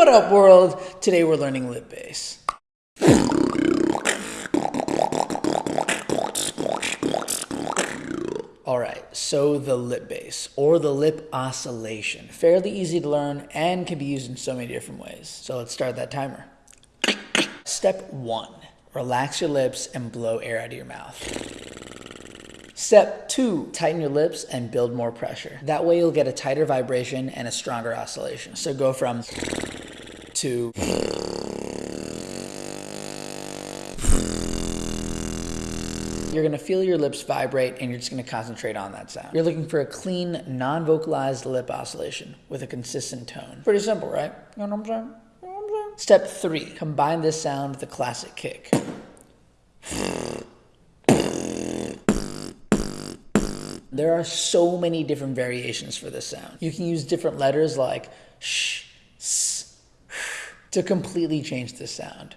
What up, world? Today we're learning lip bass. Alright, so the lip bass, or the lip oscillation. Fairly easy to learn and can be used in so many different ways. So let's start that timer. Step 1. Relax your lips and blow air out of your mouth. Step 2. Tighten your lips and build more pressure. That way you'll get a tighter vibration and a stronger oscillation. So go from to You're gonna feel your lips vibrate and you're just gonna concentrate on that sound. You're looking for a clean, non-vocalized lip oscillation with a consistent tone. Pretty simple, right? You know what I'm saying? You know what I'm saying? Step three, combine this sound with a classic kick. There are so many different variations for this sound. You can use different letters like sh, s, to completely change the sound.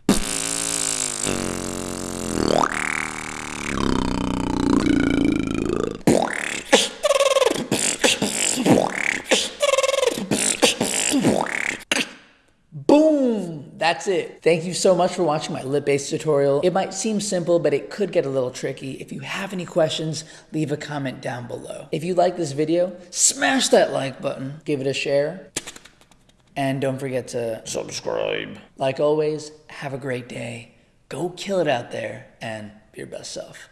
Boom! That's it. Thank you so much for watching my lip bass tutorial. It might seem simple, but it could get a little tricky. If you have any questions, leave a comment down below. If you like this video, smash that like button, give it a share, and don't forget to subscribe. Like always, have a great day. Go kill it out there and be your best self.